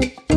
de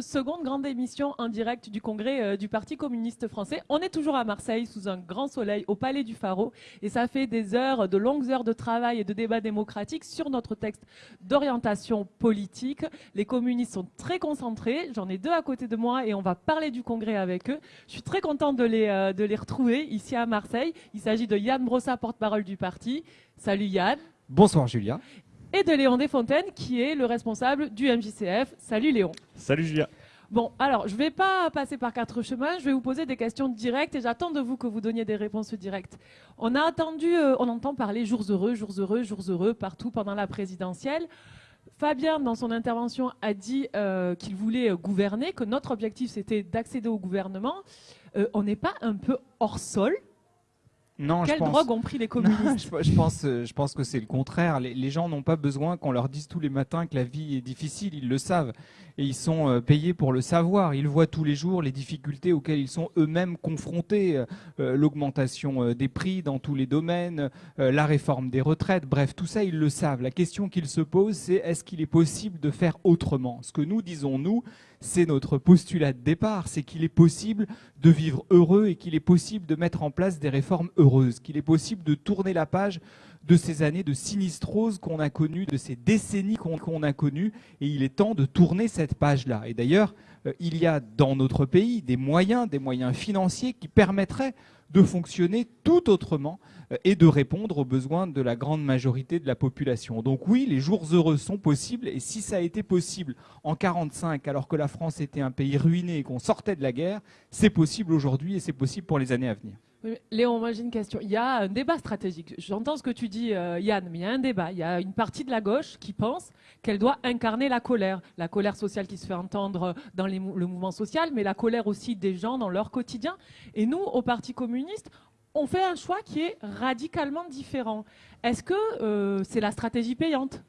seconde grande émission en direct du congrès euh, du Parti communiste français. On est toujours à Marseille sous un grand soleil au Palais du Pharaon et ça fait des heures, de longues heures de travail et de débat démocratique sur notre texte d'orientation politique. Les communistes sont très concentrés. J'en ai deux à côté de moi et on va parler du congrès avec eux. Je suis très contente de les, euh, de les retrouver ici à Marseille. Il s'agit de Yann Brossa, porte-parole du parti. Salut Yann. Bonsoir Julia et de Léon Desfontaines, qui est le responsable du MJCF. Salut Léon. Salut Julia. Bon, alors, je ne vais pas passer par quatre chemins, je vais vous poser des questions directes et j'attends de vous que vous donniez des réponses directes. On a attendu, euh, on entend parler jours heureux, jours heureux, jours heureux partout pendant la présidentielle. Fabien, dans son intervention, a dit euh, qu'il voulait euh, gouverner, que notre objectif c'était d'accéder au gouvernement. on n'est pas un peu hors sol non, Quelle je pense... drogue ont pris les communistes je, pense, euh, je pense que c'est le contraire. Les, gens n'ont pas besoin qu'on leur dise tous les matins que la vie est difficile. Ils le savent. Et ils sont euh, payés pour le savoir. Ils voient tous les jours les difficultés auxquelles ils sont eux-mêmes confrontés. Euh, l'augmentation des prix dans tous les domaines, la réforme des retraites. Bref, tout ça, ils le savent. La question qu'ils se posent, c'est est-ce qu'il est possible de faire autrement? Ce que nous disons, nous, c'est notre postulat de départ, c'est qu'il est possible de vivre heureux et qu'il est possible de mettre en place des réformes heureuses, qu'il est possible de tourner la page de ces années de sinistrose qu'on a connues, de ces décennies qu'on a connues, et il est temps de tourner cette page-là. Et d'ailleurs, euh, il y a dans notre pays des moyens, des moyens financiers qui permettraient de fonctionner tout autrement euh, et de répondre aux besoins de la grande majorité de la population. Donc oui, les jours heureux sont possibles et si ça a été possible en 1945 alors que la France était un pays ruiné et qu'on sortait de la guerre, c'est possible aujourd'hui et c'est possible pour les années à venir. Léon, moi j'ai une question. Il y a un débat stratégique. J'entends ce que tu dis, euh, Yann, mais il y a un débat. Il y a une partie de la gauche qui pense qu'elle doit incarner la colère. La colère sociale qui se fait entendre dans le mouvement social, mais la colère aussi des gens dans leur quotidien. Et nous, au Parti communiste, on fait un choix qui est radicalement différent. Est-ce que euh, c'est la stratégie payante?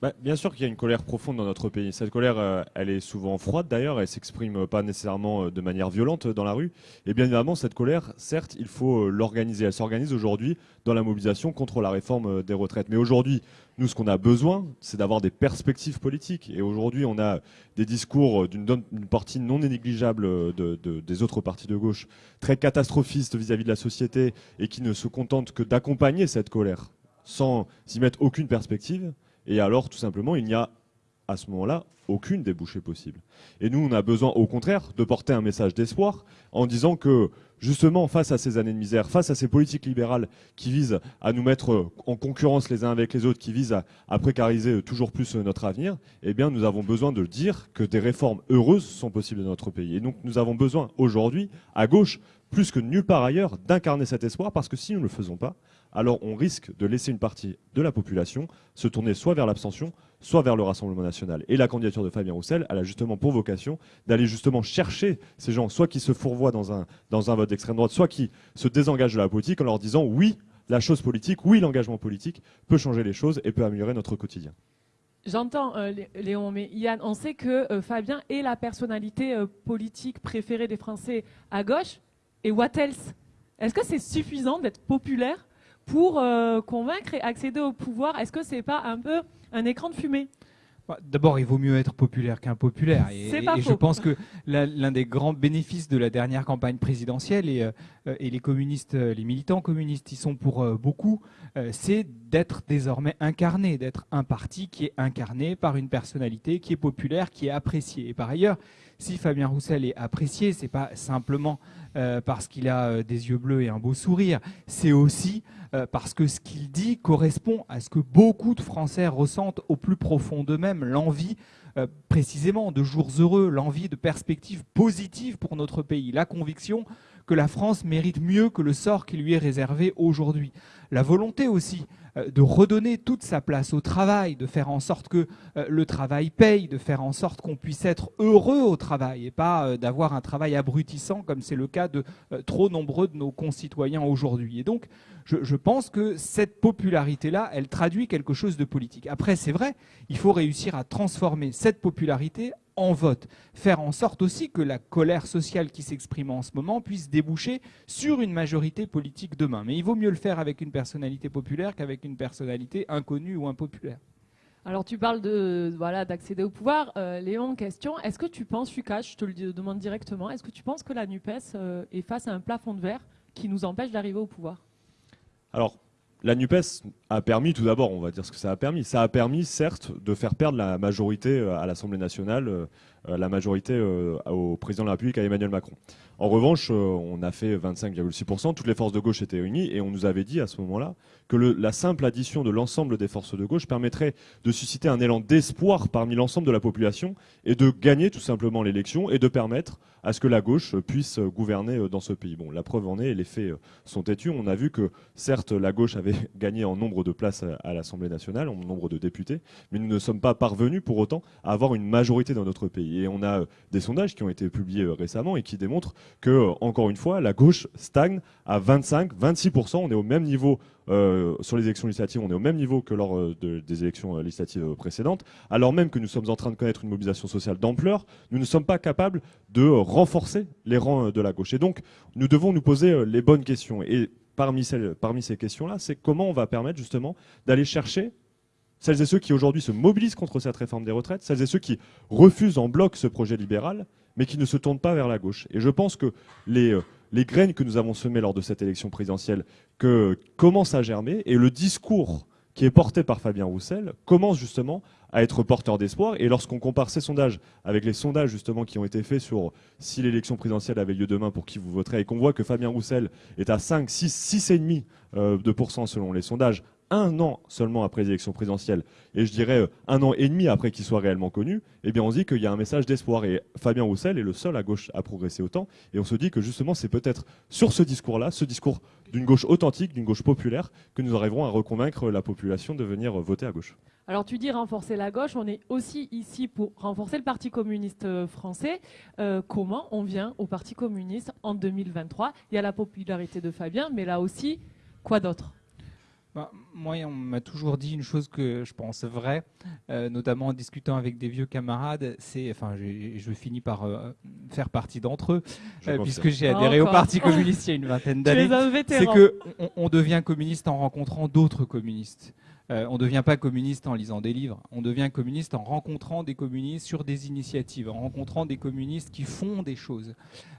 Bah, bien sûr qu'il y a une colère profonde dans notre pays. Cette colère, euh, elle est souvent froide d'ailleurs, elle s'exprime pas nécessairement euh, de manière violente dans la rue. Et bien évidemment, cette colère, certes, il faut l'organiser. Elle s'organise aujourd'hui dans la mobilisation contre la réforme des retraites. Mais aujourd'hui, nous, ce qu'on a besoin, c'est d'avoir des perspectives politiques. Et aujourd'hui, on a des discours d'une partie non négligeable des autres partis de gauche, très catastrophistes vis-à-vis -vis de la société et qui ne se contentent que d'accompagner cette colère sans y mettre aucune perspective. Et alors, tout simplement, il n'y a à ce moment-là aucune débouchée possible. Et nous, on a besoin, au contraire, de porter un message d'espoir en disant que, justement, face à ces années de misère, face à ces politiques libérales qui visent à nous mettre en concurrence les uns avec les autres, qui visent à, précariser toujours plus notre avenir, eh nous avons besoin de dire que des réformes heureuses sont possibles dans notre pays. Et donc, nous avons besoin, aujourd'hui, à gauche, plus que nulle part ailleurs, d'incarner cet espoir, parce que si nous ne le faisons pas, alors on risque de laisser une partie de la population se tourner soit vers l'abstention, soit vers le Rassemblement national. Et la candidature de Fabien Roussel, elle a justement pour vocation d'aller justement chercher ces gens, soit qui se fourvoient dans un, vote d'extrême droite, soit qui se désengagent de la politique en leur disant oui, la chose politique, oui, l'engagement politique peut changer les choses et peut améliorer notre quotidien. J'entends, euh, Léon, mais Yann, on sait que euh, Fabien est la personnalité euh, politique préférée des Français à gauche. Et what else Est-ce que c'est suffisant d'être populaire pour euh, convaincre et accéder au pouvoir Est-ce que c'est pas un peu un écran de fumée? Bah, D'abord, il vaut mieux être populaire qu'impopulaire. Et, et, et je pense que l'un des grands bénéfices de la dernière campagne présidentielle, et, euh, et les communistes, euh, les militants communistes y sont pour beaucoup, c'est d'être désormais incarné, d'être un parti qui est incarné par une personnalité qui est populaire, qui est appréciée. Et par ailleurs, si Fabien Roussel est apprécié, c'est pas simplement parce qu'il a des yeux bleus et un beau sourire, c'est aussi euh, parce que ce qu'il dit correspond à ce que beaucoup de Français ressentent au plus profond d'eux-mêmes, l'envie euh, précisément de jours heureux, l'envie de perspectives positives pour notre pays, la conviction que la France mérite mieux que le sort qui lui est réservé aujourd'hui, la volonté aussi de redonner toute sa place au travail, de faire en sorte que le travail paye, de faire en sorte qu'on puisse être heureux au travail et pas d'avoir un travail abrutissant comme c'est le cas de trop nombreux de nos concitoyens aujourd'hui. Et donc, je, pense que cette popularité-là, elle traduit quelque chose de politique. Après, c'est vrai, il faut réussir à transformer cette popularité en vote. Faire en sorte aussi que la colère sociale qui s'exprime en ce moment puisse déboucher sur une majorité politique demain. Mais il vaut mieux le faire avec une personnalité populaire qu'avec une personnalité inconnue ou impopulaire. Alors tu parles de voilà d'accéder au pouvoir. Euh, Léon, question. Est-ce que tu penses, Lucas, je te le demande directement, est-ce que tu penses que la NUPES euh, est face à un plafond de verre qui nous empêche d'arriver au pouvoir? Alors, la NUPES a permis, tout d'abord, on va dire ce que ça a permis. Ça a permis, certes, de faire perdre la majorité euh, à l'Assemblée nationale, euh, la majorité euh, au président de la République, à Emmanuel Macron. En revanche, on a fait 25,6%, toutes les forces de gauche étaient réunies, et on nous avait dit à ce moment-là que la simple addition de l'ensemble des forces de gauche permettrait de susciter un élan d'espoir parmi l'ensemble de la population, et de gagner tout simplement l'élection, et de permettre à ce que la gauche puisse gouverner dans ce pays. Bon, la preuve en est, les faits sont têtus. On a vu que, certes, la gauche avait gagné en nombre de places à l'Assemblée nationale, en nombre de députés, mais nous ne sommes pas parvenus pour autant à avoir une majorité dans notre pays. Et on a euh, des sondages qui ont été publiés euh, récemment et qui démontrent que, euh, encore une fois, la gauche stagne à 25, 26%. On est au même niveau sur les élections législatives, on est au même niveau que lors des élections législatives précédentes, alors même que nous sommes en train de connaître une mobilisation sociale d'ampleur, nous ne sommes pas capables de renforcer les rangs de la gauche. Et donc, nous devons nous poser les bonnes questions. Et parmi, ces questions-là, c'est comment on va permettre justement d'aller chercher celles et ceux qui aujourd'hui se mobilisent contre cette réforme des retraites, celles et ceux qui refusent en bloc ce projet libéral, mais qui ne se tournent pas vers la gauche. Et je pense que les, euh, les graines que nous avons semées lors de cette élection présidentielle commencent à germer, et le discours qui est porté par Fabien Roussel commence justement à être porteur d'espoir. Et lorsqu'on compare ces sondages avec les sondages justement qui ont été faits sur si l'élection présidentielle avait lieu demain, pour qui vous voterez, et qu'on voit que Fabien Roussel est à 5, 6, 6,5% euh, de selon les sondages, un an seulement après les élections présidentielles, et je dirais euh, un an et demi après qu'il soit réellement connu, eh bien on dit qu'il y a un message d'espoir. Et Fabien Roussel est le seul à gauche à progresser autant. Et on se dit que justement c'est peut-être sur ce discours-là, ce discours d'une gauche authentique, d'une gauche populaire, que nous arriverons à reconvaincre la population de venir voter à gauche. Alors tu dis renforcer la gauche, on est aussi ici pour renforcer le Parti communiste euh, français. Euh, comment on vient au Parti communiste en 2023 Il y a la popularité de Fabien, mais là aussi, quoi d'autre? Bah, moi, on m'a toujours dit une chose que je pense vraie, euh, notamment en discutant avec des vieux camarades. C'est, enfin, je, finis par euh, faire partie d'entre eux, euh, puisque j'ai adhéré au Parti communiste il y a une vingtaine d'années. C'est que on devient communiste en rencontrant d'autres communistes. Euh, on ne devient pas communiste en lisant des livres, on devient communiste en rencontrant des communistes sur des initiatives, en rencontrant des communistes qui font des choses.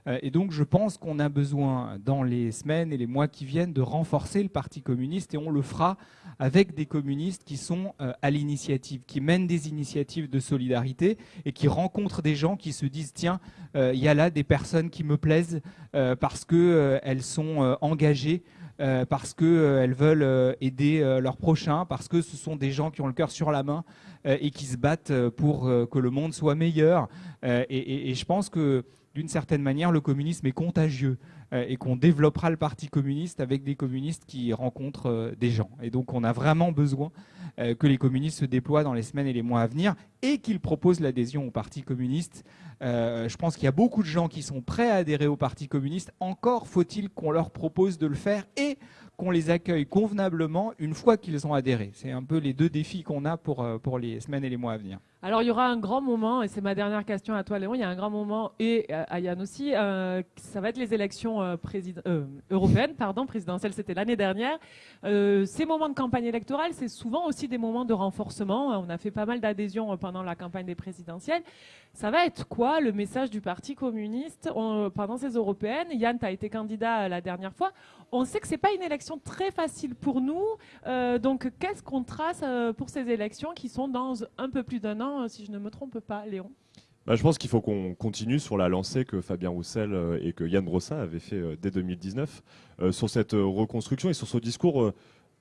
Euh, et donc je pense qu'on a besoin dans les semaines et les mois qui viennent de renforcer le Parti communiste et on le fera avec des communistes qui sont euh, à l'initiative, qui mènent des initiatives de solidarité et qui rencontrent des gens qui se disent tiens, il y a là des personnes qui me plaisent parce qu'elles sont engagées euh, parce qu'elles euh, veulent euh, aider leurs prochains, parce que ce sont des gens qui ont le cœur sur la main et qui se battent pour que le monde soit meilleur. Et, et, je pense que d'une certaine manière, le communisme est contagieux et qu'on développera le Parti communiste avec des communistes qui rencontrent des gens. Et donc on a vraiment besoin que les communistes se déploient dans les semaines et les mois à venir et qu'ils proposent l'adhésion au Parti communiste euh, je pense qu'il y a beaucoup de gens qui sont prêts à adhérer au Parti communiste. Encore faut-il qu'on leur propose de le faire et qu'on les accueille convenablement une fois qu'ils ont adhéré. C'est un peu les deux défis qu'on a euh, pour les semaines et les mois à venir. Alors il y aura un grand moment, et c'est ma dernière question à toi Léon, il y a un grand moment, et à Yann aussi, euh, ça va être les élections euh, européennes, pardon, présidentielles, c'était l'année dernière. ces moments de campagne électorale, c'est souvent aussi des moments de renforcement. On a fait pas mal d'adhésions pendant la campagne des présidentielles. Ça va être quoi le message du Parti communiste pendant ces européennes? Yann, tu as été candidat la dernière fois. On sait que c'est pas une élection très facile pour nous. Euh, donc, qu'est-ce qu'on trace euh, pour ces élections qui sont dans un peu plus d'un an, si je ne me trompe pas, Léon bah, je pense qu'il faut qu'on continue sur la lancée que Fabien Roussel euh, et que Yann Brossa avaient fait dès 2019 sur cette reconstruction et sur ce discours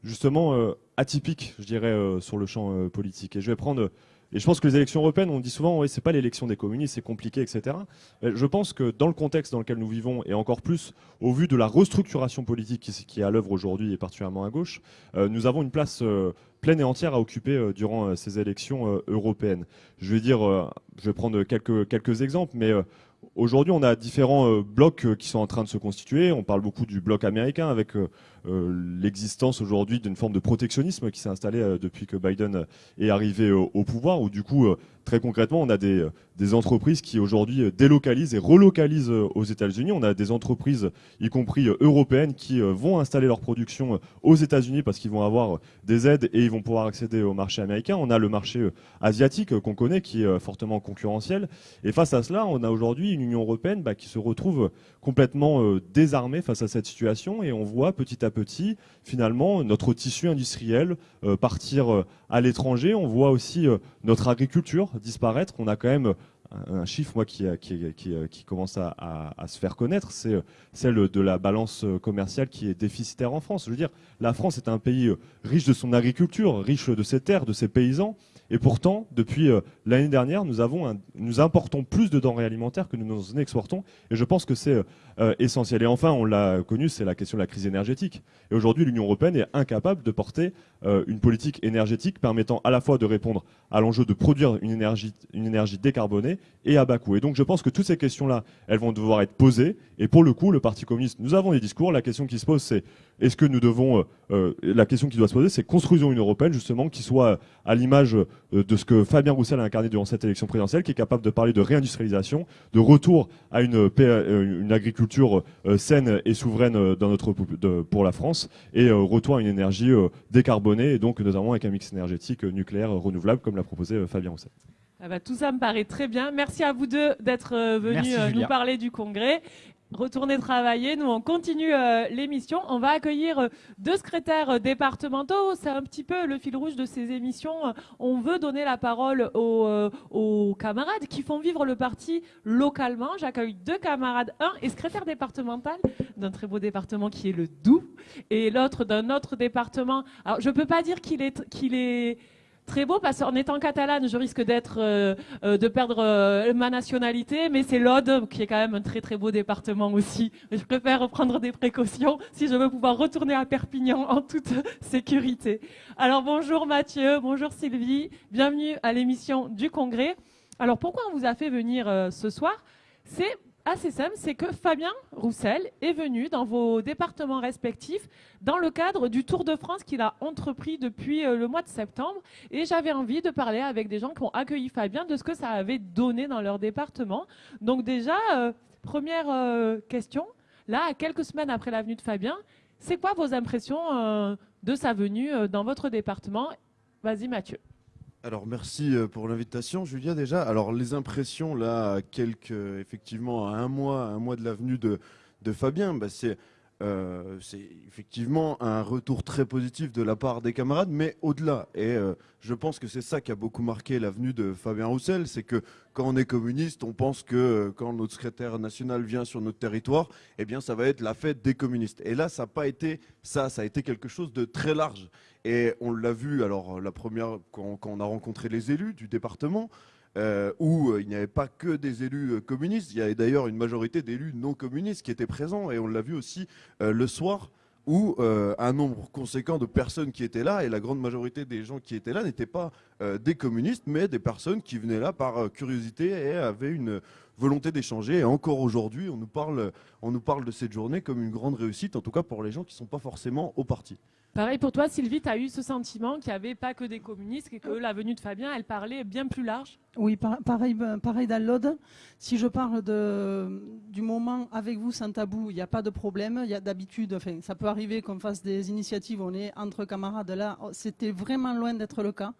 justement atypique, je dirais, sur le champ politique. Et je vais prendre et je pense que les élections européennes, on dit souvent, oui, c'est pas l'élection des communistes, c'est compliqué, etc. je pense que dans le contexte dans lequel nous vivons, et encore plus au vu de la restructuration politique qui, est à l'œuvre aujourd'hui, et particulièrement à gauche, euh, nous avons une place euh, pleine et entière à occuper euh, durant ces élections européennes. Je vais dire, je vais prendre quelques, quelques exemples, mais Aujourd'hui, on a différents blocs qui sont en train de se constituer. On parle beaucoup du bloc américain avec euh, l'existence aujourd'hui d'une forme de protectionnisme qui s'est installée euh, depuis que Biden est arrivé au, pouvoir, où du coup, euh, très concrètement, on a des, des entreprises qui aujourd'hui délocalisent et relocalisent aux États-Unis. On a des entreprises, y compris européennes, qui vont installer leur production aux États-Unis parce qu'ils vont avoir des aides et ils vont pouvoir accéder au marché américain. On a le marché asiatique qu'on connaît qui est fortement concurrentiel. Et face à cela, on a aujourd'hui une Union européenne bah, qui se retrouve complètement désarmée face à cette situation et on voit petit à petit petit, finalement, notre tissu industriel euh, partir euh, à l'étranger. On voit aussi euh, notre agriculture disparaître. On a quand même un chiffre moi qui, qui, commence à, à, se faire connaître, c'est celle de la balance commerciale qui est déficitaire en France. Je veux dire, la France est un pays riche de son agriculture, riche de ses terres, de ses paysans, et pourtant, depuis l'année dernière, nous, avons nous importons plus de denrées alimentaires que nous nous exportons. Et je pense que c'est euh, euh, essentiel. Et enfin, on l'a connu, c'est la question de la crise énergétique. Et aujourd'hui, l'Union européenne est incapable de porter une politique énergétique permettant à la fois de répondre à l'enjeu de produire une énergie, une énergie décarbonée et à bas coût. Et donc, je pense que toutes ces questions-là, elles vont devoir être posées. Et pour le coup, le Parti communiste, nous avons des discours. La question qui se pose, c'est est-ce que nous devons... la question qui doit se poser, c'est construisons une européenne, justement, qui soit à l'image euh, de ce que Fabien Roussel a incarné durant cette élection présidentielle, qui est capable de parler de réindustrialisation, de retour à euh, une agriculture euh, saine et souveraine dans notre, pour la France, et retour à une énergie décarbonée, et donc notamment avec un mix énergétique nucléaire renouvelable, comme l'a proposé Fabien Roussel. Ah bah, tout ça me paraît très bien. Merci à vous deux d'être venus nous parler du congrès retourner travailler. Nous, on continue euh, l'émission. On va accueillir euh, deux secrétaires euh, départementaux. C'est un petit peu le fil rouge de ces émissions. On veut donner la parole aux, camarades qui font vivre le parti localement. J'accueille deux camarades. Un est secrétaire départemental d'un très beau département qui est le Doubs et l'autre d'un autre département. Alors, je peux pas dire qu'il est, qu'il est très beau parce qu'en étant catalane, je risque d'être euh, euh, de perdre euh, ma nationalité, mais c'est l'Aude qui est quand même un très très beau département aussi. Je préfère prendre des précautions si je veux pouvoir retourner à Perpignan en toute sécurité. Alors bonjour Mathieu, bonjour Sylvie, bienvenue à l'émission du Congrès. Alors pourquoi on vous a fait venir ce soir? C'est assez simple, c'est que Fabien Roussel est venu dans vos départements respectifs dans le cadre du Tour de France qu'il a entrepris depuis euh, le mois de septembre. Et j'avais envie de parler avec des gens qui ont accueilli Fabien de ce que ça avait donné dans leur département. Donc déjà, euh, première euh, question, là, quelques semaines après la venue de Fabien, c'est quoi vos impressions de sa venue dans votre département? Vas-y Mathieu. Alors merci euh, pour l'invitation, Julia déjà. Alors les impressions là, quelques effectivement à un mois, un mois de l'avenue de, de Fabien, bah, c'est euh, c'est effectivement un retour très positif de la part des camarades, mais au-delà. Et euh, je pense que c'est ça qui a beaucoup marqué l'avenue de Fabien Roussel, c'est que quand on est communiste, on pense que euh, quand notre secrétaire national vient sur notre territoire, eh bien ça va être la fête des communistes. Et là, ça n'a pas été ça, ça a été quelque chose de très large. Et on l'a vu, alors la première, quand, quand on a rencontré les élus du département, euh, où euh, il n'y avait pas que des élus euh, communistes, il y avait d'ailleurs une majorité d'élus non communistes qui étaient présents, et on l'a vu aussi le soir où un nombre conséquent de personnes qui étaient là, et la grande majorité des gens qui étaient là n'étaient pas des communistes, mais des personnes qui venaient là par curiosité et avaient une volonté d'échanger. Et encore aujourd'hui, on, nous parle, on nous parle de cette journée comme une grande réussite, en tout cas pour les gens qui ne sont pas forcément au parti. Pareil pour toi, Sylvie, tu as eu ce sentiment qu'il n'y avait pas que des communistes et que la venue de Fabien, elle parlait bien plus large? Oui, pareil, ben, pareil dans. Si je parle du moment avec vous sans tabou, il n'y a pas de problème. Il y a d'habitude, enfin, ça peut arriver qu'on fasse des initiatives, on est entre camarades. Là, c'était vraiment loin d'être le cas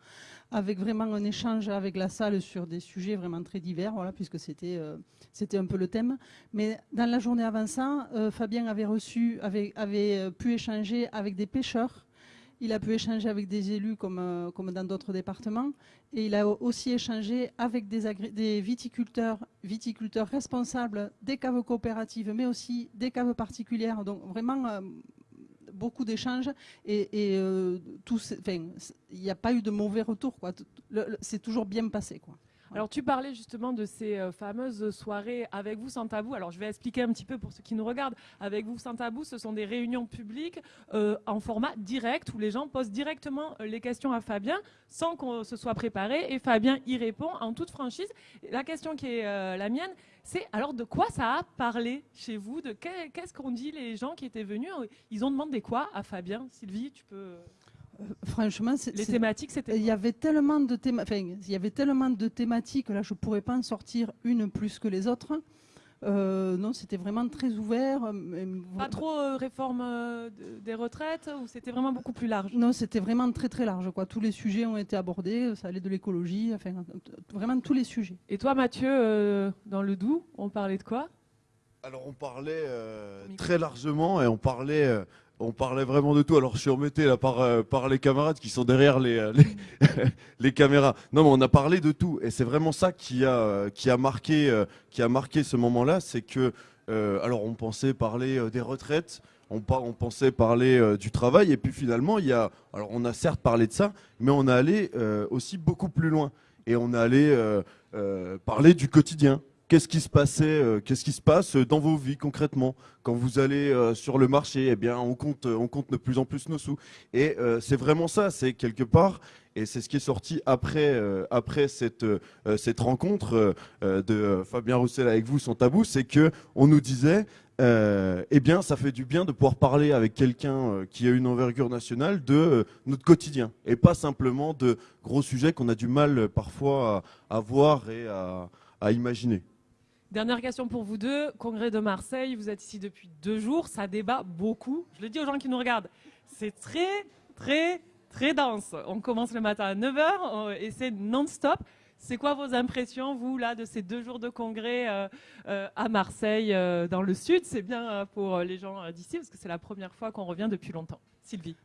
avec vraiment un échange avec la salle sur des sujets vraiment très divers, voilà, puisque c'était euh, un peu le thème. Mais dans la journée avant ça, euh, Fabien avait reçu, avait, euh, pu échanger avec des pêcheurs. Il a pu échanger avec des élus comme, comme dans d'autres départements. Et il a aussi échangé avec des, des viticulteurs, viticulteurs responsables des caves coopératives, mais aussi des caves particulières. Donc vraiment beaucoup d'échanges et, euh, il n'y a pas eu de mauvais retour. C'est toujours bien passé. Quoi. Alors tu parlais justement de ces euh, fameuses soirées avec vous sans tabou. Alors je vais expliquer un petit peu pour ceux qui nous regardent. Avec vous sans tabou, ce sont des réunions publiques euh, en format direct où les gens posent directement euh, les questions à Fabien sans qu'on se soit préparé et Fabien y répond en toute franchise. La question qui est la mienne, c'est alors de quoi ça a parlé chez vous De qu'est-ce qu'ont dit les gens qui étaient venus? Ils ont demandé quoi à Fabien? Sylvie, tu peux franchement, les thématiques, c'était. Il y avait tellement de il y avait tellement de thématiques. Là, je pourrais pas en sortir une plus que les autres. Euh, non, c'était vraiment très ouvert. Euh, pas trop euh, réforme des retraites ou c'était vraiment beaucoup plus large? Non, c'était vraiment très très large. Quoi. Tous les sujets ont été abordés. Ça allait de l'écologie, enfin vraiment tous les sujets. Et toi, Mathieu, dans le Doubs, on parlait de quoi? Alors, on parlait très largement et on parlait on parlait vraiment de tout. Alors je suis embêté là par, euh, par les camarades qui sont derrière les, euh, les, caméras. Non mais on a parlé de tout et c'est vraiment ça qui a, euh, marqué, ce moment-là. C'est que, alors on pensait parler des retraites, on, on pensait parler du travail et puis finalement il y a, alors on a certes parlé de ça, mais on a allé aussi beaucoup plus loin et on a allé parler du quotidien Qu'est-ce qui se passait, euh, qu'est-ce qui se passe dans vos vies concrètement quand vous allez euh, sur le marché Eh bien, on compte, euh, on compte de plus en plus nos sous. Et c'est vraiment ça, c'est quelque part, et c'est ce qui est sorti après, après cette, cette rencontre de Fabien Roussel avec vous, sans tabou, c'est que on nous disait, eh bien, ça fait du bien de pouvoir parler avec quelqu'un qui a une envergure nationale de notre quotidien, et pas simplement de gros sujets qu'on a du mal parfois à, voir et à imaginer. Dernière question pour vous deux. Congrès de Marseille, vous êtes ici depuis deux jours, ça débat beaucoup. Je le dis aux gens qui nous regardent, c'est très, très, très dense. On commence le matin à 9h et c'est non-stop. C'est quoi vos impressions, vous, là, de ces deux jours de congrès euh, euh, à Marseille, euh, dans le sud? C'est bien pour les gens d'ici, parce que c'est la première fois qu'on revient depuis longtemps. Sylvie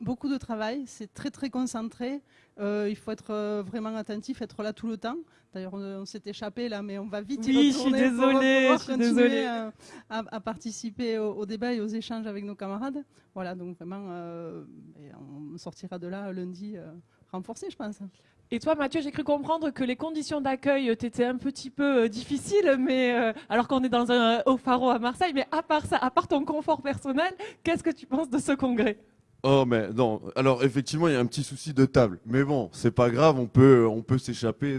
beaucoup de travail, c'est très très concentré. il faut être vraiment attentif, être là tout le temps. D'ailleurs, on, s'est échappé là, mais on va vite y retourner je suis désolée, pour, continuer À, participer au, débat et aux échanges avec nos camarades. Voilà, donc vraiment, euh, on sortira de là lundi euh, renforcé, je pense. Et toi, Mathieu, j'ai cru comprendre que les conditions d'accueil étaient un petit peu euh, difficiles, mais alors qu'on est dans un haut pharo à Marseille. Mais à part ça, à part ton confort personnel, qu'est-ce que tu penses de ce congrès? Oh mais non, alors effectivement il y a un petit souci de table, mais bon c'est pas grave, on peut on peut s'échapper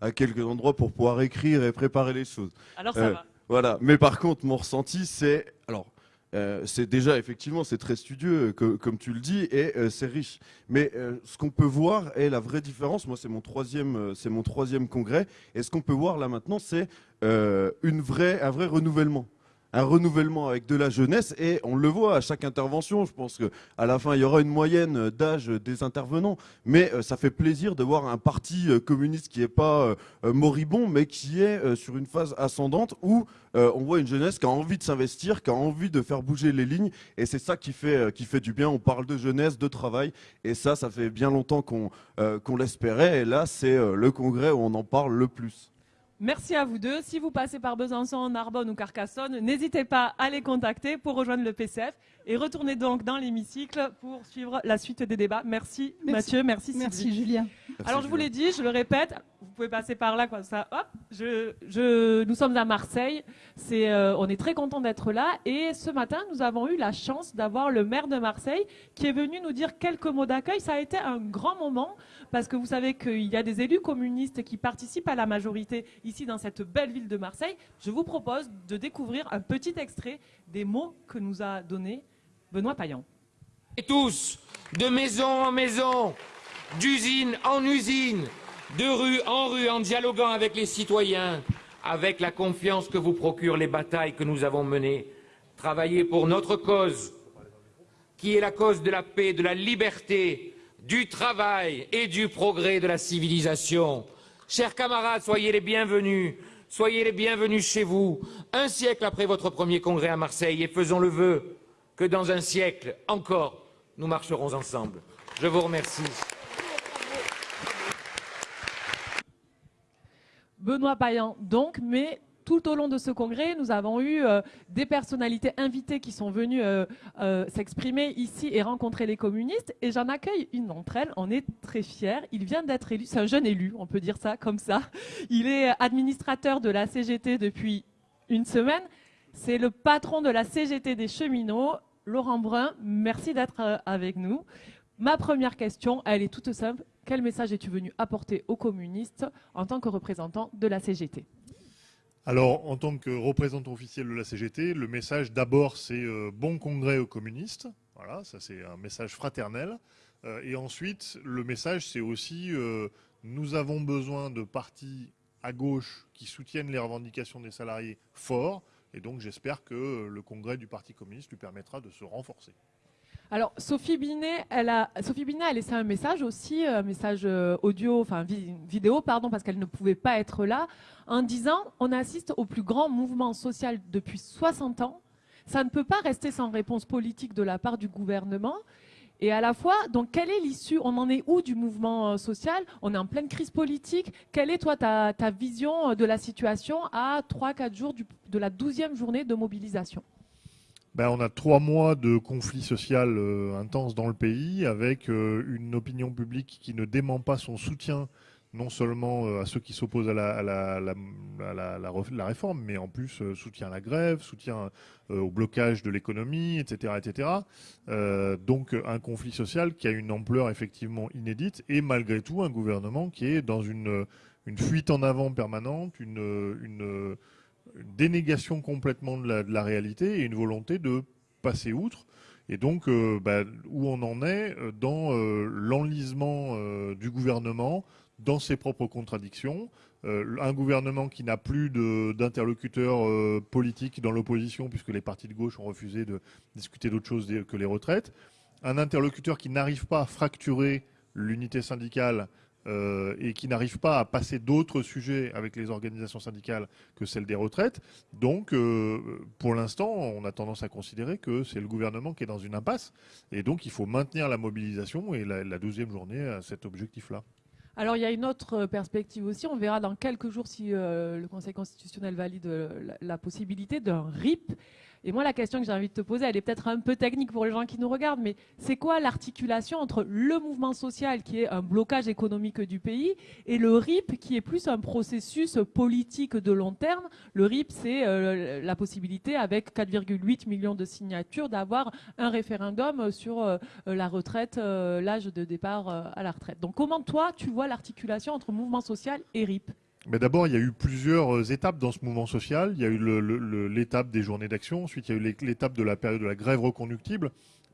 à quelques endroits pour pouvoir écrire et préparer les choses. Alors ça euh, va. Voilà, mais par contre mon ressenti c'est alors euh, c'est déjà effectivement c'est très studieux comme tu le dis et euh, c'est riche. Mais ce qu'on peut voir est la vraie différence. Moi c'est mon troisième c'est mon troisième congrès et ce qu'on peut voir là maintenant c'est une vraie un vrai renouvellement un renouvellement avec de la jeunesse et on le voit à chaque intervention. Je pense qu'à la fin, il y aura une moyenne d'âge des intervenants, mais euh, ça fait plaisir de voir un parti euh, communiste qui n'est pas euh, moribond, mais qui est sur une phase ascendante où on voit une jeunesse qui a envie de s'investir, qui a envie de faire bouger les lignes, et c'est ça qui fait, du bien. On parle de jeunesse, de travail, et ça, ça fait bien longtemps qu'on qu'on l'espérait, et là, c'est le congrès où on en parle le plus. Merci à vous deux. Si vous passez par Besançon, Narbonne ou Carcassonne, n'hésitez pas à les contacter pour rejoindre le PCF et retournez donc dans l'hémicycle pour suivre la suite des débats. Merci, Mathieu, merci Sylvie. Merci Julien. Alors je vous l'ai dit, je le répète, vous pouvez passer par là comme ça. Hop, nous sommes à Marseille. Euh, on est très content d'être là et ce matin nous avons eu la chance d'avoir le maire de Marseille qui est venu nous dire quelques mots d'accueil. Ça a été un grand moment parce que vous savez qu'il y a des élus communistes qui participent à la majorité ici dans cette belle ville de Marseille. Je vous propose de découvrir un petit extrait des mots que nous a donnés Benoît Payan. Et tous, de maison en maison, d'usine en usine, de rue en rue, en dialoguant avec les citoyens, avec la confiance que vous procurent les batailles que nous avons menées, travailler pour notre cause, qui est la cause de la paix, de la liberté, du travail et du progrès de la civilisation. Chers camarades, soyez les bienvenus. Soyez les bienvenus chez vous, un siècle après votre premier congrès à Marseille, et faisons le vœu que dans un siècle encore, nous marcherons ensemble. Je vous remercie. Benoît Payan, donc, mais tout au long de ce congrès, nous avons eu euh, des personnalités invitées qui sont venues euh, euh, s'exprimer ici et rencontrer les communistes. Et j'en accueille une d'entre elles. On est très fiers. Il vient d'être élu. C'est un jeune élu, on peut dire ça comme ça. Il est administrateur de la CGT depuis une semaine. C'est le patron de la CGT des cheminots, Laurent Brun. Merci d'être avec nous. Ma première question, elle est toute simple. Quel message es-tu venu apporter aux communistes en tant que représentant de la CGT alors, en tant que représentant officiel de la CGT, le message d'abord, c'est euh, bon congrès aux communistes. Voilà, ça c'est un message fraternel. Euh, et ensuite, le message, c'est aussi euh, nous avons besoin de partis à gauche qui soutiennent les revendications des salariés forts. Et donc, j'espère que le congrès du Parti communiste lui permettra de se renforcer. Alors, Sophie Binet, elle a, Sophie Binet a laissé un message aussi, un message euh, audio, enfin vidéo, pardon, parce qu'elle ne pouvait pas être là, en disant on assiste au plus grand mouvement social depuis 60 ans. Ça ne peut pas rester sans réponse politique de la part du gouvernement. Et à la fois, donc, quelle est l'issue? On en est où du mouvement euh, social? On est en pleine crise politique. Quelle est, toi, ta, vision de la situation à 3-4 jours de la 12e journée de mobilisation? Ben, on a trois mois de conflit social euh, intense dans le pays, avec euh, une opinion publique qui ne dément pas son soutien non seulement euh, à ceux qui s'opposent à, la, la, réforme, mais en plus soutien à la grève, soutien au blocage de l'économie, etc. etc. donc un conflit social qui a une ampleur effectivement inédite, et malgré tout un gouvernement qui est dans une, fuite en avant permanente, une une dénégation complètement de la, réalité et une volonté de passer outre. Et donc, euh, bah, où on en est euh, dans euh, l'enlisement du gouvernement, dans ses propres contradictions, un gouvernement qui n'a plus d'interlocuteurs politiques dans l'opposition, puisque les partis de gauche ont refusé de discuter d'autre chose que les retraites, un interlocuteur qui n'arrive pas à fracturer l'unité syndicale euh, et qui n'arrive pas à passer d'autres sujets avec les organisations syndicales que celle des retraites. Donc, euh, pour l'instant, on a tendance à considérer que c'est le gouvernement qui est dans une impasse. Et donc, il faut maintenir la mobilisation et la, douzième journée à cet objectif-là. Alors il y a une autre perspective aussi, on verra dans quelques jours si euh, le Conseil constitutionnel valide la possibilité d'un RIP. Et moi, la question que j'ai envie de te poser, elle est peut-être un peu technique pour les gens qui nous regardent, mais c'est quoi l'articulation entre le mouvement social, qui est un blocage économique du pays, et le RIP, qui est plus un processus politique de long terme? Le RIP, c'est euh, la possibilité, avec 4,8 millions de signatures, d'avoir un référendum sur euh, la retraite, euh, l'âge de départ à la retraite. Donc comment toi, tu vois l'articulation entre mouvement social et RIP? Mais d'abord, il y a eu plusieurs euh, étapes dans ce mouvement social. Il y a eu l'étape des journées d'action, ensuite il y a eu l'étape de la période de la grève reconductible.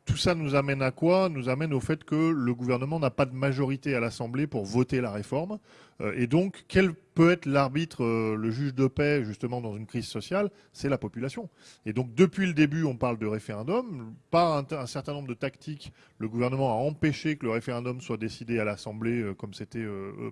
Tout ça nous amène à quoi? Nous amène au fait que le gouvernement n'a pas de majorité à l'Assemblée pour voter la réforme. Euh, et donc, quel peut être l'arbitre, euh, le juge de paix, justement, dans une crise sociale? C'est la population. Et donc, depuis le début, on parle de référendum. Par un, certain nombre de tactiques, le gouvernement a empêché que le référendum soit décidé à l'Assemblée comme c'était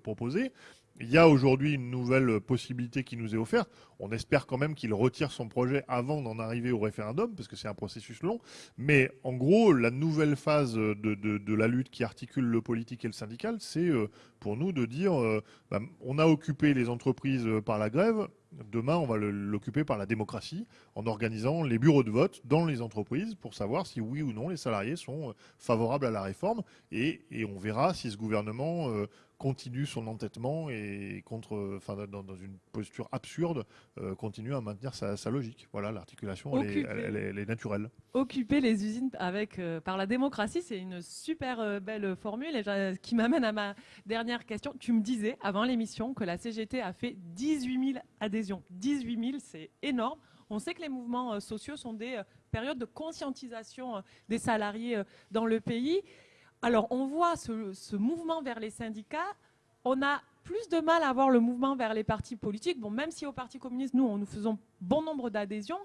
proposé. Il y a aujourd'hui une nouvelle possibilité qui nous est offerte. On espère quand même qu'il retire son projet avant d'en arriver au référendum, parce que c'est un processus long. Mais en gros, la nouvelle phase de, la lutte qui articule le politique et le syndical, c'est euh, pour nous de dire, euh, bah, on a occupé les entreprises par la grève, demain on va l'occuper par la démocratie, en organisant les bureaux de vote dans les entreprises pour savoir si oui ou non les salariés sont euh, favorables à la réforme. Et, on verra si ce gouvernement continue son entêtement et contre, enfin, dans, une posture absurde, euh, continue à maintenir sa, logique. Voilà, l'articulation, elle, est naturelle. Occuper les usines avec, euh, par la démocratie, c'est une super euh, belle formule. Et qui m'amène à ma dernière question. Tu me disais avant l'émission que la CGT a fait 18 000 adhésions. 18 000, c'est énorme. On sait que les mouvements sociaux sont des périodes de conscientisation des salariés dans le pays. Alors, on voit ce, mouvement vers les syndicats. On a plus de mal à voir le mouvement vers les partis politiques. Bon, même si au Parti communiste, nous, nous faisons bon nombre d'adhésions.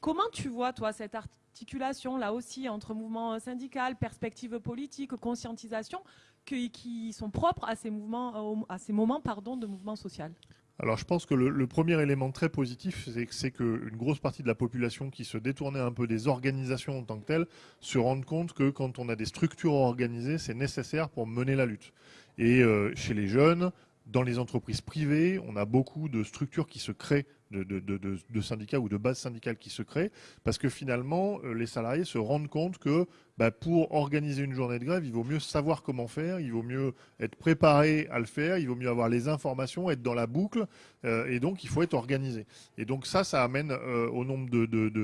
Comment tu vois, toi, cette articulation, là aussi, entre mouvement syndical, perspective politique, conscientisation, qui, sont propres à ces, mouvements, à ces moments pardon, de mouvement social? Alors je pense que le, premier élément très positif, c'est qu'une grosse partie de la population qui se détournait un peu des organisations en tant que telles se rende compte que quand on a des structures organisées, c'est nécessaire pour mener la lutte. Et euh, chez les jeunes, Dans les entreprises privées, on a beaucoup de structures qui se créent de, syndicats ou de bases syndicales qui se créent, parce que finalement, euh, les salariés se rendent compte que bah, pour organiser une journée de grève, il vaut mieux savoir comment faire, il vaut mieux être préparé à le faire, il vaut mieux avoir les informations, être dans la boucle, euh, et donc il faut être organisé. Et donc ça, ça amène euh, au nombre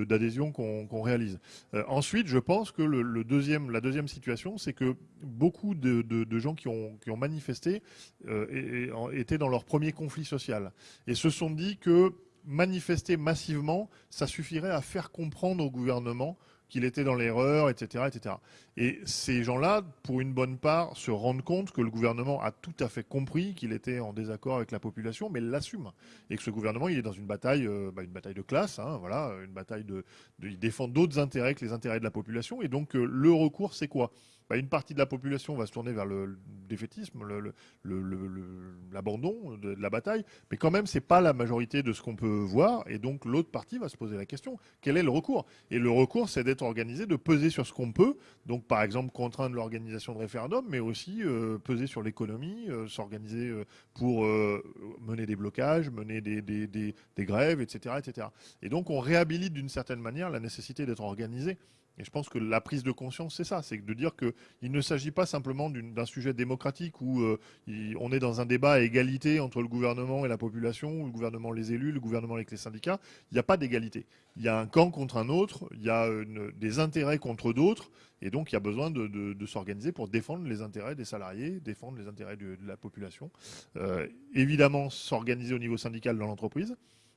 d'adhésions qu'on réalise. ensuite, je pense que le, deuxième, la deuxième situation, c'est que beaucoup de, gens qui ont, qui ont manifesté étaient dans leur premier conflit social, et se sont dit que manifester massivement, ça suffirait à faire comprendre au gouvernement qu'il était dans l'erreur, etc., etc. Et ces gens-là, pour une bonne part, se rendent compte que le gouvernement a tout à fait compris qu'il était en désaccord avec la population, mais l'assume. Et que ce gouvernement, il est dans une bataille, euh, bah, une bataille de classe, hein, voilà, une bataille de, il défend d'autres intérêts que les intérêts de la population. Et donc, euh, le recours, c'est quoi? Bah, une partie de la population va se tourner vers le, défaitisme, l'abandon de, la bataille, mais quand même, c'est pas la majorité de ce qu'on peut voir, et donc l'autre partie va se poser la question quel est le recours? Et le recours, c'est d'être organisé, de peser sur ce qu'on peut, donc par exemple contraindre l'organisation de référendums, mais aussi euh, peser sur l'économie, euh, s'organiser euh, pour mener des blocages, mener des, grèves, etc., etc. Et donc on réhabilite d'une certaine manière la nécessité d'être organisé et je pense que la prise de conscience, c'est ça, c'est de dire qu'il ne s'agit pas simplement d'un sujet démocratique où euh, on est dans un débat à égalité entre le gouvernement et la population, le gouvernement les élus, le gouvernement avec les syndicats. Il n'y a pas d'égalité. Il y a un camp contre un autre, il y a des intérêts contre d'autres, et donc il y a besoin de, s'organiser pour défendre les intérêts des salariés, défendre les intérêts de, la population. Euh, évidemment, s'organiser au niveau syndical dans l'entreprise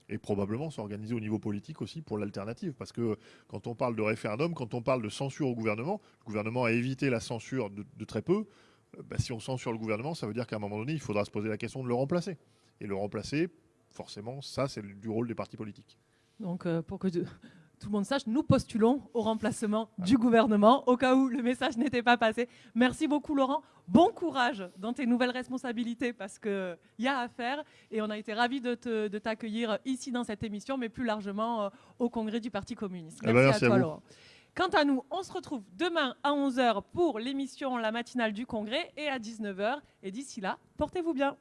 et probablement s'organiser au niveau politique aussi pour l'alternative. Parce que quand on parle de référendum, quand on parle de censure au gouvernement, le gouvernement a évité la censure de, très peu. Euh, bah, si on censure le gouvernement, ça veut dire qu'à un moment donné, il faudra se poser la question de le remplacer. Et le remplacer, forcément, ça, c'est du rôle des partis politiques. Donc, euh, pour que tout le monde sache, nous postulons au remplacement du gouvernement au cas où le message n'était pas passé. Merci beaucoup Laurent. Bon courage dans tes nouvelles responsabilités parce qu'il y a à faire et on a été ravis de t'accueillir ici dans cette émission, mais plus largement euh, au congrès du Parti communiste. Eh ben, merci, à, toi Laurent. Quant à nous, on se retrouve demain à 11h pour l'émission La matinale du congrès et à 19h. Et d'ici là, portez-vous bien.